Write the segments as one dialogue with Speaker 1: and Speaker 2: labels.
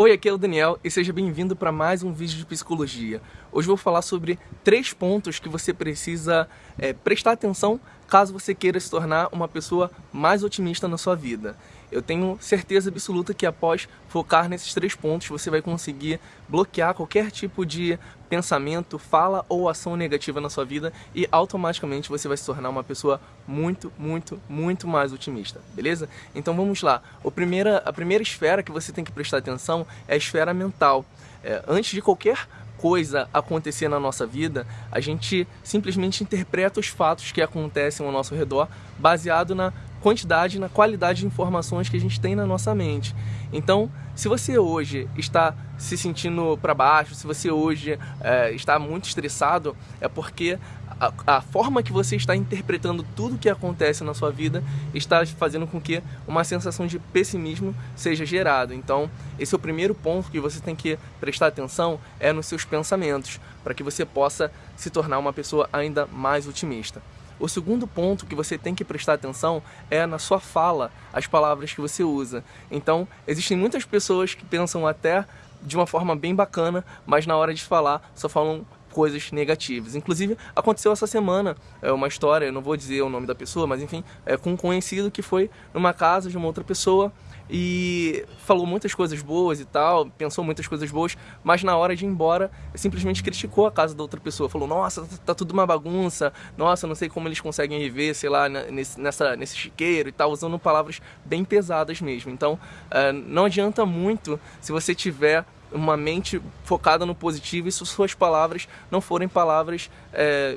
Speaker 1: Oi, aqui é o Daniel e seja bem-vindo para mais um vídeo de psicologia. Hoje vou falar sobre três pontos que você precisa é, prestar atenção caso você queira se tornar uma pessoa mais otimista na sua vida. Eu tenho certeza absoluta que após focar nesses três pontos você vai conseguir bloquear qualquer tipo de pensamento, fala ou ação negativa na sua vida e automaticamente você vai se tornar uma pessoa muito, muito, muito mais otimista, beleza? Então vamos lá. O primeira, a primeira esfera que você tem que prestar atenção é a esfera mental. É, antes de qualquer coisa acontecer na nossa vida, a gente simplesmente interpreta os fatos que acontecem ao nosso redor baseado na quantidade, na qualidade de informações que a gente tem na nossa mente. Então, se você hoje está se sentindo para baixo, se você hoje é, está muito estressado, é porque a, a, forma que você está interpretando tudo que acontece na sua vida está fazendo com que uma sensação de pessimismo seja gerada. Então, esse é o primeiro ponto que você tem que prestar atenção é nos seus pensamentos, para que você possa se tornar uma pessoa ainda mais otimista. O segundo ponto que você tem que prestar atenção é na sua fala, as palavras que você usa. Então, existem muitas pessoas que pensam até de uma forma bem bacana, mas na hora de falar só falam coisas negativas. Inclusive, aconteceu essa semana é uma história, eu não vou dizer o nome da pessoa, mas enfim, é com um conhecido que foi numa casa de uma outra pessoa e falou muitas coisas boas e tal, pensou muitas coisas boas, mas na hora de ir embora simplesmente criticou a casa da outra pessoa, falou, nossa, tá, tá tudo uma bagunça, nossa, não sei como eles conseguem viver, sei lá, nesse, nessa, nesse chiqueiro e tal, usando palavras bem pesadas mesmo. Então, uh, não adianta muito se você tiver uma mente focada no positivo e se suas palavras não forem palavras é,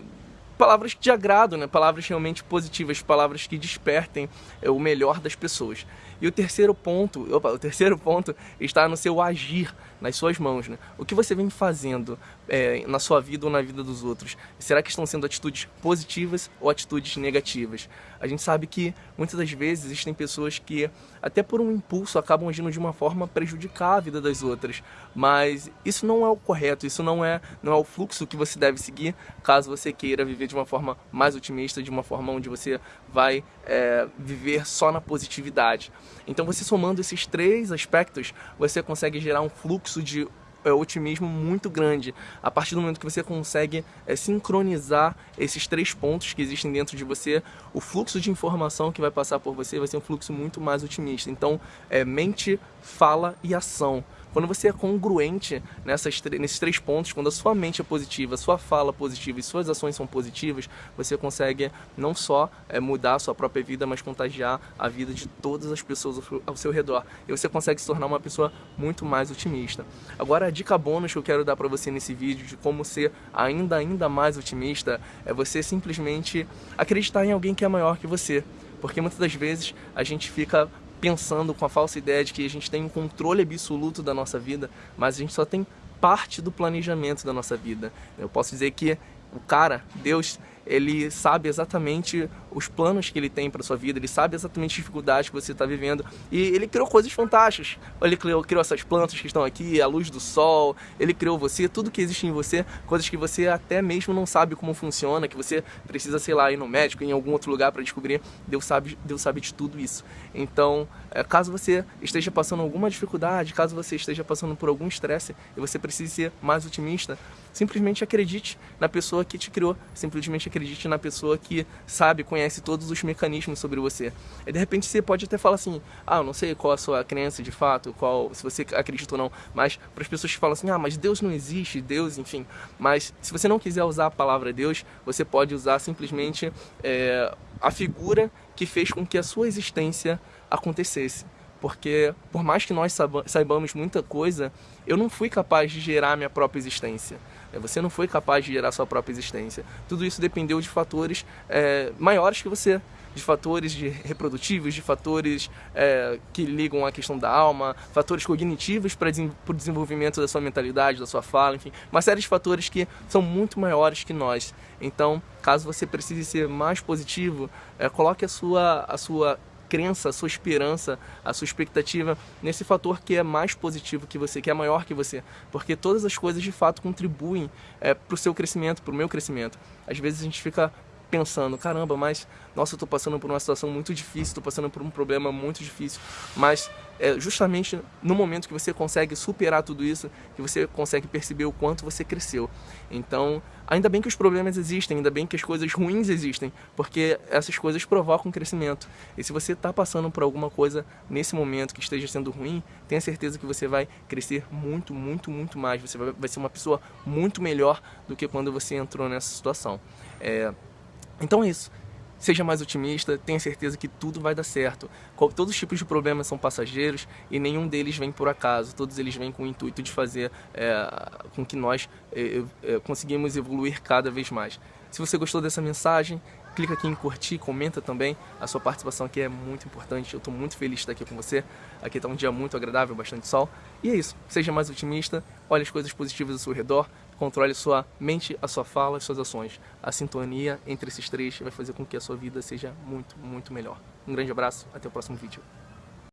Speaker 1: palavras de agrado, né? palavras realmente positivas, palavras que despertem é, o melhor das pessoas. E o terceiro ponto, opa, o terceiro ponto está no seu agir, nas suas mãos. Né? O que você vem fazendo é, na sua vida ou na vida dos outros? Será que estão sendo atitudes positivas ou atitudes negativas? A gente sabe que muitas das vezes existem pessoas que, até por um impulso, acabam agindo de uma forma a prejudicar a vida das outras. Mas isso não é o correto, isso não é, não é o fluxo que você deve seguir caso você queira viver de uma forma mais otimista, de uma forma onde você vai é, viver só na positividade. Então você somando esses três aspectos, você consegue gerar um fluxo de é, otimismo muito grande. A partir do momento que você consegue é, sincronizar esses três pontos que existem dentro de você o fluxo de informação que vai passar por você vai ser um fluxo muito mais otimista. Então é, mente, fala e ação quando você é congruente nessas, nesses três pontos, quando a sua mente é positiva, sua fala é positiva e suas ações são positivas, você consegue não só é, mudar a sua própria vida, mas contagiar a vida de todas as pessoas ao seu redor. E você consegue se tornar uma pessoa muito mais otimista. Agora, a dica bônus que eu quero dar para você nesse vídeo de como ser ainda, ainda mais otimista é você simplesmente acreditar em alguém que é maior que você. Porque muitas das vezes a gente fica pensando com a falsa ideia de que a gente tem um controle absoluto da nossa vida, mas a gente só tem parte do planejamento da nossa vida. Eu posso dizer que o cara, Deus, ele sabe exatamente os planos que ele tem para sua vida, ele sabe exatamente as dificuldades que você está vivendo e ele criou coisas fantásticas. Ele criou, criou essas plantas que estão aqui, a luz do sol, ele criou você, tudo que existe em você, coisas que você até mesmo não sabe como funciona, que você precisa, sei lá, ir no médico, em algum outro lugar para descobrir. Deus sabe, Deus sabe de tudo isso. Então, é, caso você esteja passando alguma dificuldade, caso você esteja passando por algum estresse e você precise ser mais otimista, simplesmente acredite na pessoa que te criou, simplesmente acredite na pessoa que sabe, conhece todos os mecanismos sobre você. E de repente você pode até falar assim, ah, eu não sei qual a sua crença de fato, qual se você acredita ou não, mas para as pessoas que falam assim, ah, mas Deus não existe, Deus, enfim. Mas se você não quiser usar a palavra Deus, você pode usar simplesmente é, a figura que fez com que a sua existência acontecesse porque por mais que nós saibamos muita coisa, eu não fui capaz de gerar minha própria existência. É, você não foi capaz de gerar sua própria existência. Tudo isso dependeu de fatores é, maiores que você, de fatores de reprodutivos, de fatores é, que ligam à questão da alma, fatores cognitivos para o desenvolvimento da sua mentalidade, da sua fala, enfim, uma série de fatores que são muito maiores que nós. Então, caso você precise ser mais positivo, é, coloque a sua, a sua crença, a sua esperança, a sua expectativa nesse fator que é mais positivo que você, que é maior que você. Porque todas as coisas de fato contribuem é, para o seu crescimento, para o meu crescimento. Às vezes a gente fica pensando, caramba, mas nossa, eu tô passando por uma situação muito difícil, tô passando por um problema muito difícil, mas é justamente no momento que você consegue superar tudo isso, que você consegue perceber o quanto você cresceu. Então, ainda bem que os problemas existem, ainda bem que as coisas ruins existem, porque essas coisas provocam crescimento. E se você está passando por alguma coisa nesse momento que esteja sendo ruim, tenha certeza que você vai crescer muito, muito, muito mais. Você vai, vai ser uma pessoa muito melhor do que quando você entrou nessa situação. É, então é isso. Seja mais otimista, tenha certeza que tudo vai dar certo. Todos os tipos de problemas são passageiros e nenhum deles vem por acaso. Todos eles vêm com o intuito de fazer é, com que nós é, é, conseguimos evoluir cada vez mais. Se você gostou dessa mensagem, clica aqui em curtir, comenta também. A sua participação aqui é muito importante. Eu estou muito feliz de estar aqui com você. Aqui está um dia muito agradável, bastante sol. E é isso. Seja mais otimista, olhe as coisas positivas ao seu redor, controle sua mente, a sua fala, as suas ações. A sintonia entre esses três vai fazer com que a sua vida seja muito, muito melhor. Um grande abraço, até o próximo vídeo.